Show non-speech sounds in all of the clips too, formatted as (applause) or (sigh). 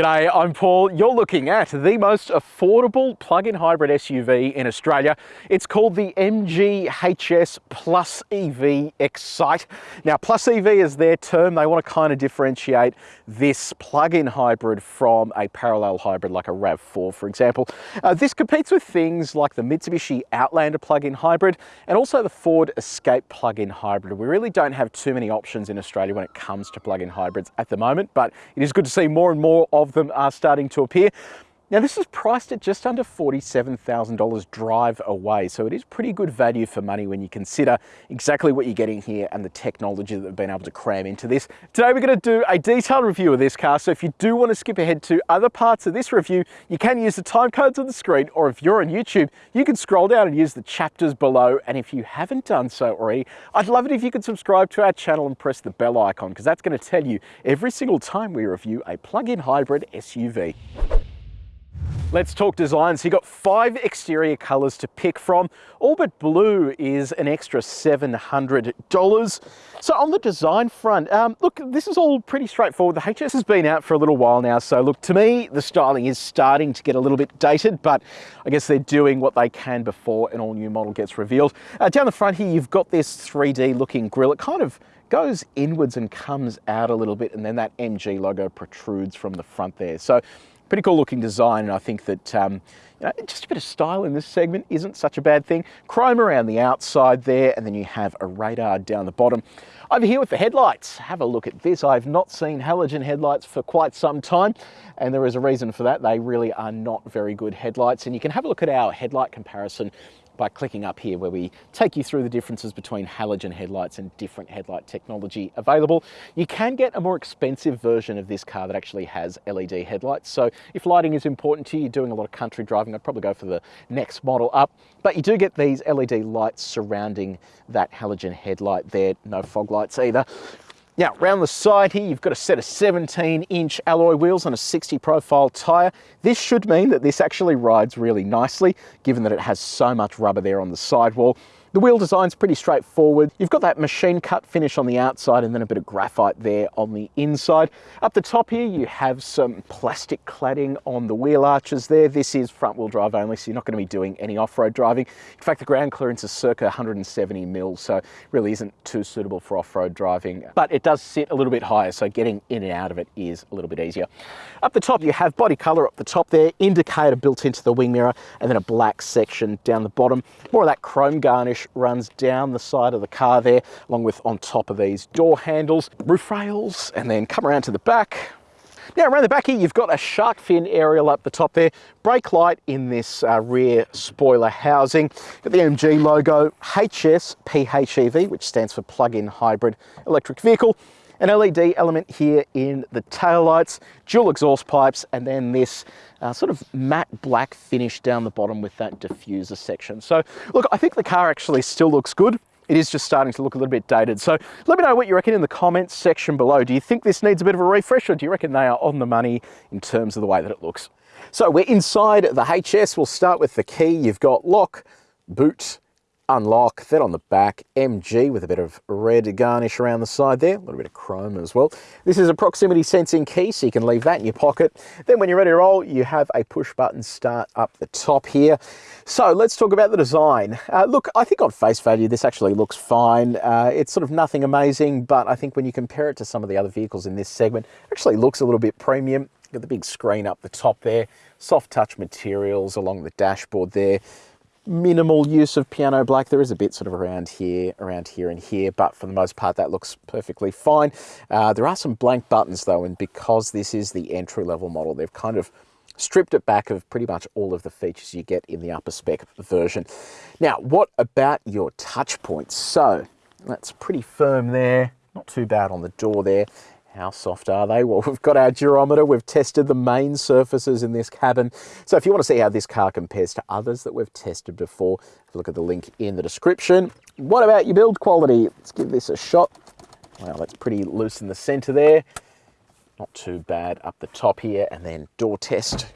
G'day, I'm Paul. You're looking at the most affordable plug-in hybrid SUV in Australia. It's called the MG HS Plus EV Excite. Now, Plus EV is their term. They want to kind of differentiate this plug-in hybrid from a parallel hybrid like a RAV4, for example. Uh, this competes with things like the Mitsubishi Outlander plug-in hybrid and also the Ford Escape plug-in hybrid. We really don't have too many options in Australia when it comes to plug-in hybrids at the moment, but it is good to see more and more of them are starting to appear. Now this is priced at just under $47,000 drive away, so it is pretty good value for money when you consider exactly what you're getting here and the technology that they've been able to cram into this. Today we're going to do a detailed review of this car, so if you do want to skip ahead to other parts of this review, you can use the time codes on the screen, or if you're on YouTube, you can scroll down and use the chapters below, and if you haven't done so already, I'd love it if you could subscribe to our channel and press the bell icon, because that's going to tell you every single time we review a plug-in hybrid SUV. Let's talk design. So you've got five exterior colors to pick from. All but blue is an extra $700. So on the design front, um, look, this is all pretty straightforward. The HS has been out for a little while now. So look, to me, the styling is starting to get a little bit dated, but I guess they're doing what they can before an all new model gets revealed. Uh, down the front here, you've got this 3D looking grille. It kind of goes inwards and comes out a little bit and then that MG logo protrudes from the front there. So pretty cool looking design and I think that um, you know, just a bit of style in this segment isn't such a bad thing. Chrome around the outside there and then you have a radar down the bottom. Over here with the headlights, have a look at this. I've not seen halogen headlights for quite some time and there is a reason for that. They really are not very good headlights and you can have a look at our headlight comparison by clicking up here where we take you through the differences between halogen headlights and different headlight technology available. You can get a more expensive version of this car that actually has LED headlights. So if lighting is important to you, you're doing a lot of country driving, I'd probably go for the next model up. But you do get these LED lights surrounding that halogen headlight there, no fog lights either. Now, around the side here, you've got a set of 17 inch alloy wheels on a 60 profile tyre. This should mean that this actually rides really nicely, given that it has so much rubber there on the sidewall. The wheel design's pretty straightforward. You've got that machine cut finish on the outside and then a bit of graphite there on the inside. Up the top here, you have some plastic cladding on the wheel arches there. This is front wheel drive only, so you're not going to be doing any off-road driving. In fact, the ground clearance is circa 170 mil, so really isn't too suitable for off-road driving. But it does sit a little bit higher, so getting in and out of it is a little bit easier. Up the top, you have body color up the top there, indicator built into the wing mirror, and then a black section down the bottom. More of that chrome garnish runs down the side of the car there, along with on top of these door handles, roof rails, and then come around to the back. Now around the back here, you've got a shark fin aerial up the top there, brake light in this uh, rear spoiler housing, got the MG logo, HS PHEV, which stands for plug-in hybrid electric vehicle, an LED element here in the taillights, dual exhaust pipes, and then this uh, sort of matte black finish down the bottom with that diffuser section. So look, I think the car actually still looks good. It is just starting to look a little bit dated. So let me know what you reckon in the comments section below. Do you think this needs a bit of a refresh or do you reckon they are on the money in terms of the way that it looks? So we're inside the HS. We'll start with the key. You've got lock, boot, unlock. Then on the back, MG with a bit of red garnish around the side there, a little bit of chrome as well. This is a proximity sensing key, so you can leave that in your pocket. Then when you're ready to roll, you have a push button start up the top here. So let's talk about the design. Uh, look, I think on face value, this actually looks fine. Uh, it's sort of nothing amazing, but I think when you compare it to some of the other vehicles in this segment, it actually looks a little bit premium. Got the big screen up the top there, soft touch materials along the dashboard there minimal use of piano black. There is a bit sort of around here, around here and here, but for the most part that looks perfectly fine. Uh, there are some blank buttons though, and because this is the entry level model, they've kind of stripped it back of pretty much all of the features you get in the upper spec version. Now, what about your touch points? So that's pretty firm there, not too bad on the door there. How soft are they? Well, (laughs) we've got our durometer. We've tested the main surfaces in this cabin. So if you want to see how this car compares to others that we've tested before, look at the link in the description. What about your build quality? Let's give this a shot. Well, that's pretty loose in the center there. Not too bad up the top here. And then door test.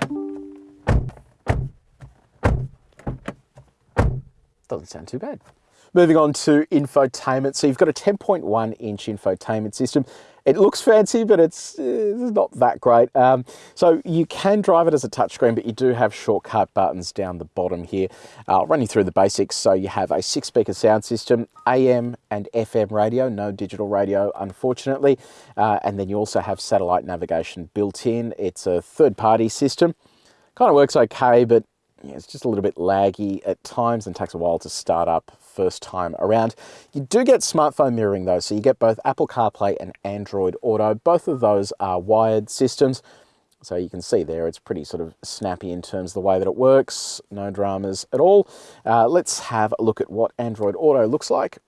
Doesn't sound too bad. Moving on to infotainment. So you've got a 10.1 inch infotainment system. It looks fancy, but it's, it's not that great. Um, so you can drive it as a touchscreen, but you do have shortcut buttons down the bottom here. I'll run you through the basics. So you have a six speaker sound system, AM and FM radio, no digital radio, unfortunately. Uh, and then you also have satellite navigation built in. It's a third party system. Kind of works okay, but yeah, it's just a little bit laggy at times and takes a while to start up first time around. You do get smartphone mirroring though, so you get both Apple CarPlay and Android Auto. Both of those are wired systems. So you can see there, it's pretty sort of snappy in terms of the way that it works. No dramas at all. Uh, let's have a look at what Android Auto looks like.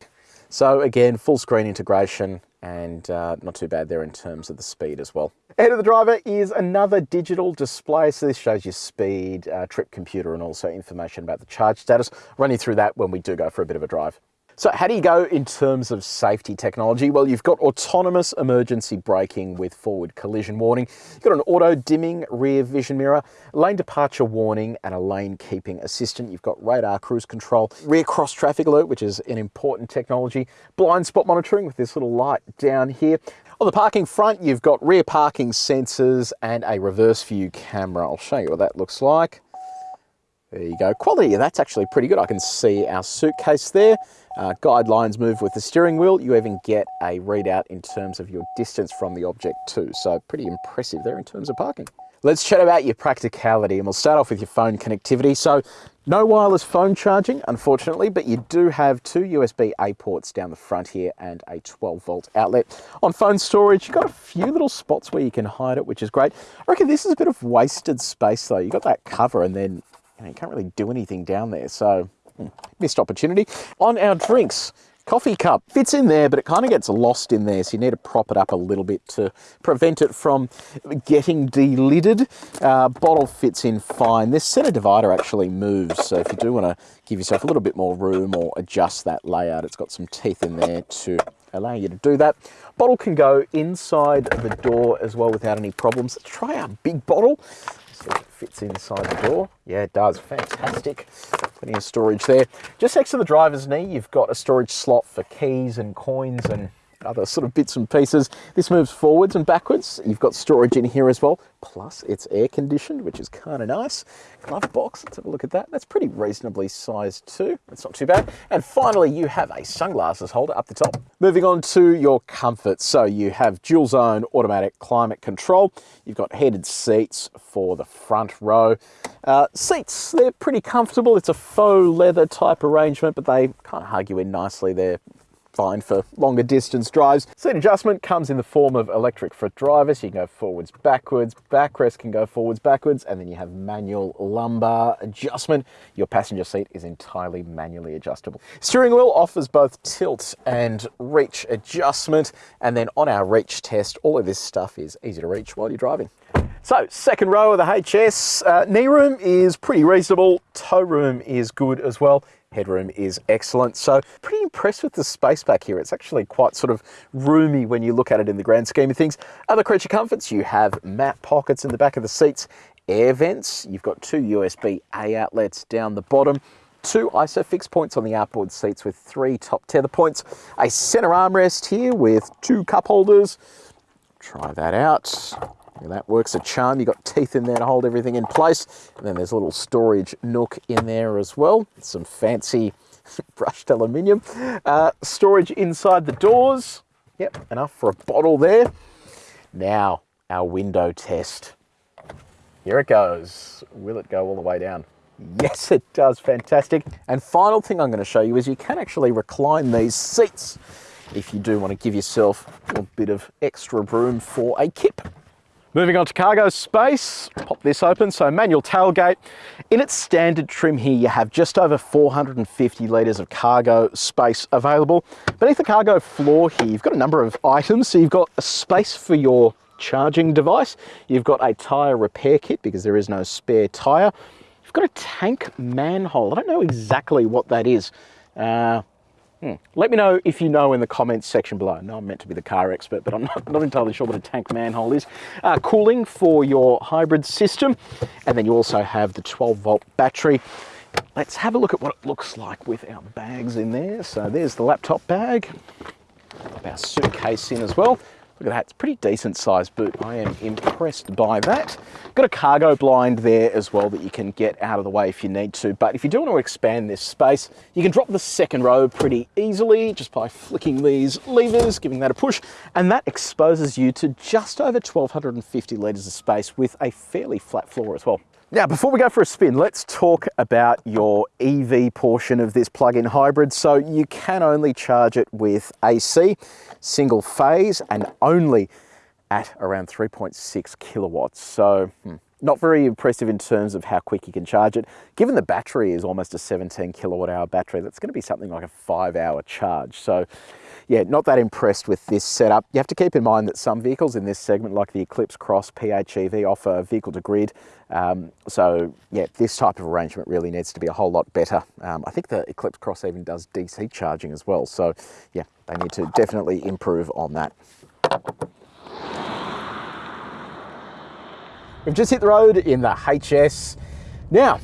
So again, full screen integration and uh, not too bad there in terms of the speed as well. Ahead of the driver is another digital display. So this shows you speed, uh, trip computer, and also information about the charge status. Run you through that when we do go for a bit of a drive. So how do you go in terms of safety technology? Well, you've got autonomous emergency braking with forward collision warning. You've got an auto dimming rear vision mirror, lane departure warning, and a lane keeping assistant. You've got radar cruise control, rear cross traffic alert, which is an important technology, blind spot monitoring with this little light down here. On the parking front, you've got rear parking sensors and a reverse view camera. I'll show you what that looks like. There you go. Quality, that's actually pretty good. I can see our suitcase there. Uh, guidelines move with the steering wheel. You even get a readout in terms of your distance from the object too. So pretty impressive there in terms of parking. Let's chat about your practicality and we'll start off with your phone connectivity. So no wireless phone charging, unfortunately, but you do have two USB-A ports down the front here and a 12 volt outlet. On phone storage, you've got a few little spots where you can hide it, which is great. I reckon this is a bit of wasted space though. You've got that cover and then you, know, you can't really do anything down there. So missed opportunity. On our drinks, coffee cup fits in there, but it kind of gets lost in there. So you need to prop it up a little bit to prevent it from getting delidded. Uh, bottle fits in fine. This center divider actually moves. So if you do want to give yourself a little bit more room or adjust that layout, it's got some teeth in there to allow you to do that. Bottle can go inside the door as well without any problems. Let's try our big bottle see if it fits inside the door. Yeah, it does. Fantastic. Plenty of storage there. Just next to the driver's knee, you've got a storage slot for keys and coins and other sort of bits and pieces. This moves forwards and backwards. You've got storage in here as well. Plus it's air conditioned, which is kind of nice. Glove box, let's have a look at that. That's pretty reasonably sized too. That's not too bad. And finally, you have a sunglasses holder up the top. Moving on to your comfort. So you have dual zone automatic climate control. You've got heated seats for the front row. Uh, seats, they're pretty comfortable. It's a faux leather type arrangement, but they kind of hug you in nicely. They're fine for longer distance drives. Seat adjustment comes in the form of electric for drivers. You can go forwards, backwards, backrest can go forwards, backwards, and then you have manual lumbar adjustment. Your passenger seat is entirely manually adjustable. Steering wheel offers both tilt and reach adjustment. And then on our reach test, all of this stuff is easy to reach while you're driving. So second row of the HS, uh, knee room is pretty reasonable, toe room is good as well headroom is excellent. So pretty impressed with the space back here. It's actually quite sort of roomy when you look at it in the grand scheme of things. Other creature comforts, you have mat pockets in the back of the seats, air vents, you've got two USB-A outlets down the bottom, two ISOFIX points on the outboard seats with three top tether points, a center armrest here with two cup holders. Try that out. And that works a charm. You've got teeth in there to hold everything in place. And then there's a little storage nook in there as well. Some fancy (laughs) brushed aluminium. Uh, storage inside the doors. Yep, enough for a bottle there. Now, our window test. Here it goes. Will it go all the way down? Yes, it does. Fantastic. And final thing I'm going to show you is you can actually recline these seats if you do want to give yourself a bit of extra room for a kip. Moving on to cargo space, pop this open. So manual tailgate. In its standard trim here, you have just over 450 litres of cargo space available. Beneath the cargo floor here, you've got a number of items. So you've got a space for your charging device. You've got a tyre repair kit because there is no spare tyre. You've got a tank manhole. I don't know exactly what that is. Uh, Hmm. Let me know if you know in the comments section below. No, I'm meant to be the car expert, but I'm not, not entirely sure what a tank manhole is. Uh, cooling for your hybrid system, and then you also have the 12 volt battery. Let's have a look at what it looks like with our bags in there. So there's the laptop bag, our suitcase in as well. Look at that, it's a pretty decent sized boot. I am impressed by that. Got a cargo blind there as well that you can get out of the way if you need to. But if you do want to expand this space, you can drop the second row pretty easily just by flicking these levers, giving that a push, and that exposes you to just over 1250 litres of space with a fairly flat floor as well. Now, before we go for a spin, let's talk about your EV portion of this plug-in hybrid. So you can only charge it with AC, single phase, and only at around 3.6 kilowatts. So hmm, not very impressive in terms of how quick you can charge it. Given the battery is almost a 17 kilowatt hour battery, that's going to be something like a five hour charge. So yeah, not that impressed with this setup. You have to keep in mind that some vehicles in this segment, like the Eclipse Cross PHEV, offer vehicle to grid. Um, so yeah, this type of arrangement really needs to be a whole lot better. Um, I think the Eclipse Cross even does DC charging as well. So yeah, they need to definitely improve on that. We've just hit the road in the HS. Now,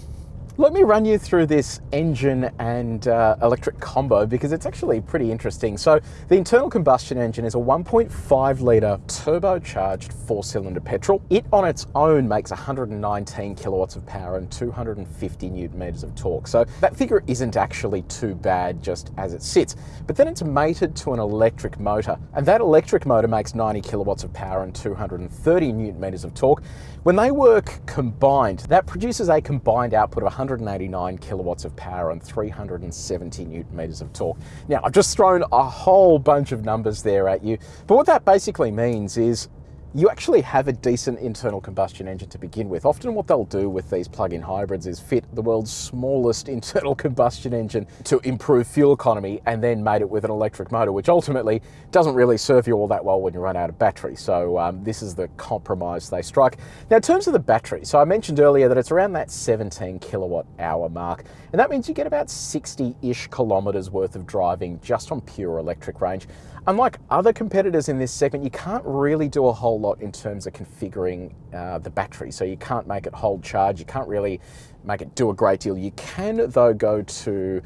let me run you through this engine and uh, electric combo because it's actually pretty interesting. So the internal combustion engine is a 1.5 litre turbocharged four cylinder petrol. It on its own makes 119 kilowatts of power and 250 newton meters of torque. So that figure isn't actually too bad just as it sits. But then it's mated to an electric motor and that electric motor makes 90 kilowatts of power and 230 newton meters of torque. When they work combined, that produces a combined output of 189 kilowatts of power and 370 newton meters of torque. Now, I've just thrown a whole bunch of numbers there at you, but what that basically means is you actually have a decent internal combustion engine to begin with. Often what they'll do with these plug-in hybrids is fit the world's smallest (laughs) internal combustion engine to improve fuel economy and then made it with an electric motor, which ultimately doesn't really serve you all that well when you run out of battery. So um, this is the compromise they strike. Now in terms of the battery, so I mentioned earlier that it's around that 17 kilowatt hour mark, and that means you get about 60-ish kilometers worth of driving just on pure electric range. Unlike other competitors in this segment, you can't really do a whole lot in terms of configuring uh, the battery. So you can't make it hold charge, you can't really make it do a great deal. You can though go to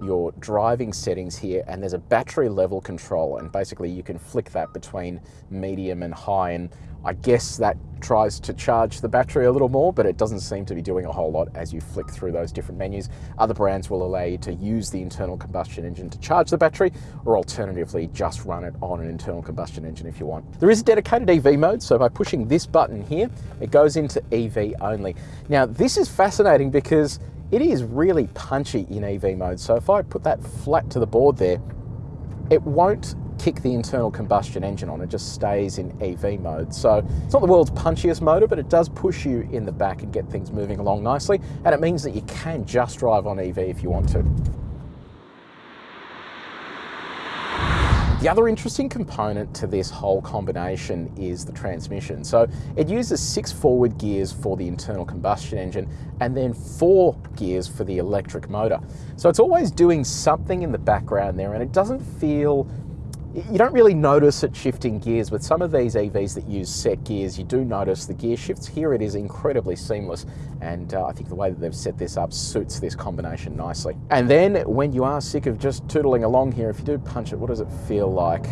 your driving settings here and there's a battery level control and basically you can flick that between medium and high and I guess that tries to charge the battery a little more, but it doesn't seem to be doing a whole lot as you flick through those different menus. Other brands will allow you to use the internal combustion engine to charge the battery, or alternatively, just run it on an internal combustion engine if you want. There is a dedicated EV mode, so by pushing this button here, it goes into EV only. Now, this is fascinating because it is really punchy in EV mode. So if I put that flat to the board there, it won't kick the internal combustion engine on, it just stays in EV mode. So it's not the world's punchiest motor, but it does push you in the back and get things moving along nicely. And it means that you can just drive on EV if you want to. The other interesting component to this whole combination is the transmission. So it uses six forward gears for the internal combustion engine and then four gears for the electric motor. So it's always doing something in the background there and it doesn't feel you don't really notice it shifting gears. With some of these EVs that use set gears, you do notice the gear shifts. Here it is incredibly seamless, and uh, I think the way that they've set this up suits this combination nicely. And then when you are sick of just tootling along here, if you do punch it, what does it feel like?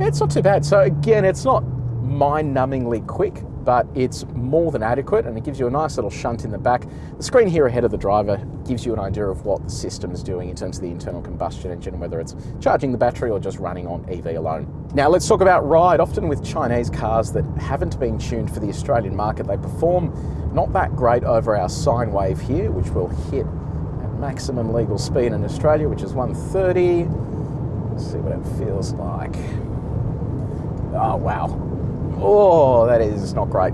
It's not too bad. So again, it's not mind-numbingly quick, but it's more than adequate and it gives you a nice little shunt in the back. The screen here ahead of the driver gives you an idea of what the system is doing in terms of the internal combustion engine, whether it's charging the battery or just running on EV alone. Now let's talk about ride. Often with Chinese cars that haven't been tuned for the Australian market, they perform not that great over our sine wave here, which will hit at maximum legal speed in Australia, which is 130. Let's see what it feels like. Oh, wow. Oh, that is not great.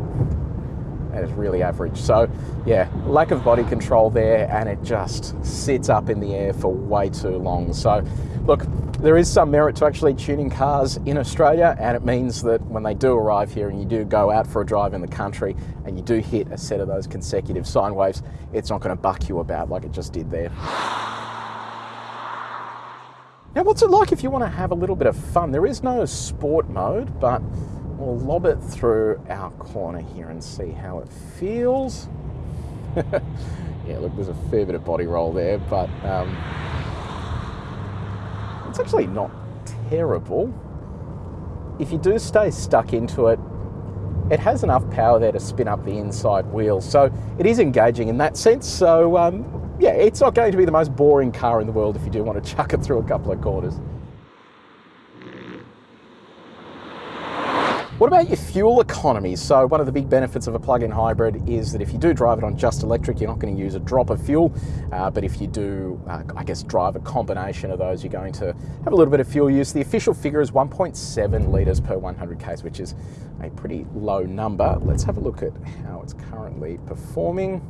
That is really average. So yeah, lack of body control there and it just sits up in the air for way too long. So look, there is some merit to actually tuning cars in Australia and it means that when they do arrive here and you do go out for a drive in the country and you do hit a set of those consecutive sine waves, it's not going to buck you about like it just did there. Now what's it like if you want to have a little bit of fun? There is no sport mode, but We'll lob it through our corner here and see how it feels. (laughs) yeah, look, there's a fair bit of body roll there, but um, it's actually not terrible. if you do stay stuck into it, it has enough power there to spin up the inside wheel. So it is engaging in that sense. So um, yeah, it's not going to be the most boring car in the world if you do want to (laughs) chuck it through a couple of corners. What about your fuel economy? So one of the big benefits of a plug-in hybrid is that if you do drive it on just electric, you're not going to use a drop of fuel. Uh, but if you do, uh, I guess, drive a combination of those, you're going to have a little bit of fuel use. The official figure is 1.7 litres per 100 k's, which is a pretty low number. Let's have a look at how it's currently performing.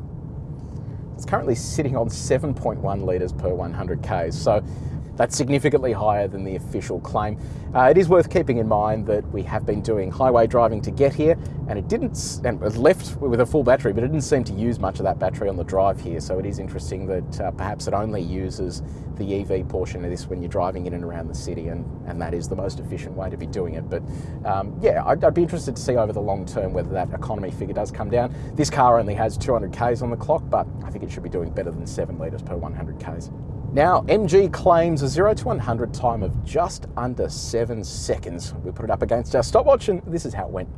It's currently sitting on 7.1 litres per 100 k's. So that's significantly higher than the official claim. Uh, it is worth keeping in mind that we have been doing highway driving to get here and it didn't, and it left with a full battery, but it didn't seem to use much of that battery on the drive here. So it is interesting that uh, perhaps it only uses the EV portion of this when you're driving in and around the city and, and that is the most efficient way to be doing it. But um, yeah, I'd, I'd be interested to see over the long term whether that economy figure does come down. This car only has 200 Ks on the clock, but I think it should be doing better than seven litres per 100 Ks. Now, MG claims a 0 to 100 time of just under 7 seconds. We put it up against our stopwatch and this is how it went.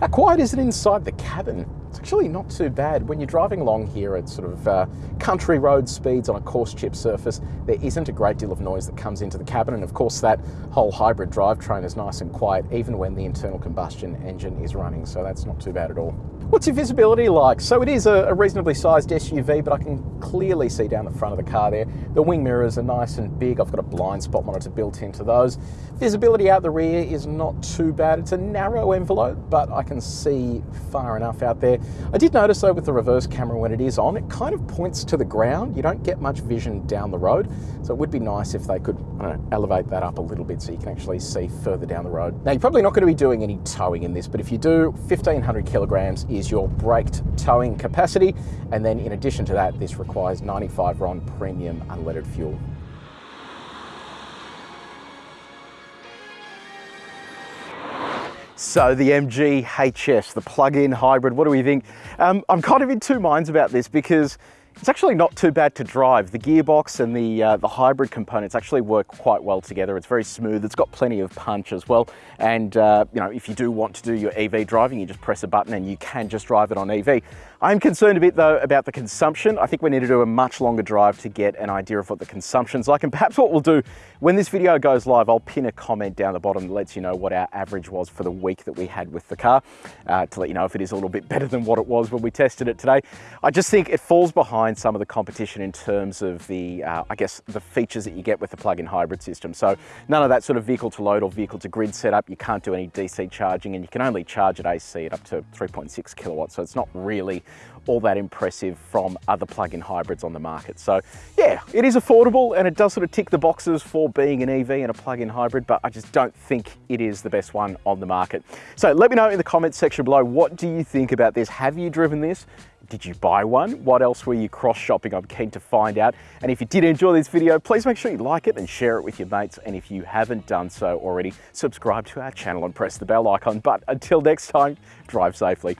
How quiet is it inside the cabin? It's actually not too bad. When you're driving along here at sort of uh, country road speeds on a coarse chip surface, there isn't a great deal of noise that comes into the cabin. And of course, that whole hybrid drivetrain is nice and quiet, even when the internal combustion engine is running. So that's not too bad at all. What's your visibility like? So it is a, reasonably sized SUV, but I can clearly see down the front of the car there. The wing mirrors are nice and big. I've got a blind spot monitor built into those. Visibility out the rear is not too bad. It's a narrow envelope, but I can see far enough out there. I did notice though with the reverse camera when it is on, it kind of points to the ground. You don't get much vision down the road. So it would be nice if they could know, elevate that up a little bit so you can actually see further down the road. Now you're probably not going to be doing any towing in this, but if you do, 1500 kilograms is your braked towing capacity. And then in addition to that, this requires 95 RON premium unleaded fuel. So the MG HS, the plug-in hybrid, what do we think? Um, I'm kind of in two minds about this because it's actually not too bad to drive. The gearbox and the, uh, the hybrid components actually work quite well together. It's very smooth. It's got plenty of punch as well. And uh, you know, if you do want to do your EV driving, you just press a button and you can just drive it on EV. I'm concerned a bit though about the consumption. I think we need to do a much longer drive to get an idea of what the consumption's like. And perhaps what we'll do when this video goes live, I'll pin a comment down the bottom that lets you know what our average was for the week that we had with the car uh, to let you know if it is a little bit better than what it was when we tested it today. I just think it falls behind some of the competition in terms of the, uh, I guess, the features that you get with the plug-in hybrid system. So none of that sort of vehicle to load or vehicle to grid setup. You can't do any DC charging and you can only charge at AC at up to 3.6 kilowatts. So it's not really all that impressive from other plug-in hybrids on the market. So yeah, it is affordable and it does sort of tick the boxes for being an EV and a plug-in hybrid, but I just don't think it is the best one on the market. So let me know in the comments section below, what do you think about this? Have you driven this? Did you buy one? What else were you cross shopping? I'm keen to find out. And if you did enjoy this video, please make sure you like it and share it with your mates. And if you haven't done so already, subscribe to our channel and press the bell icon. But until next time, drive safely.